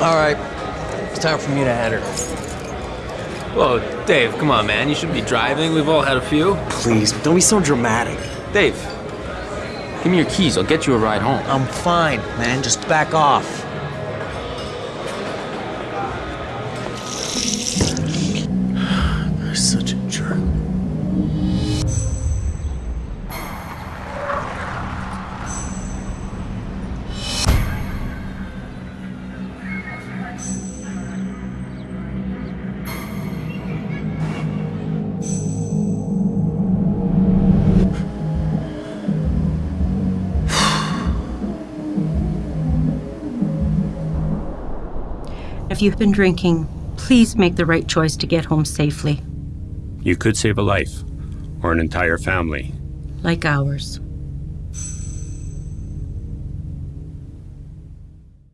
All right. It's time for me to head her. Whoa, Dave, come on, man. You shouldn't be driving. We've all had a few. Please, don't be so dramatic. Dave, give me your keys. I'll get you a ride home. I'm fine, man. Just back off. If you've been drinking, please make the right choice to get home safely, You could save a life or an entire family. like ours.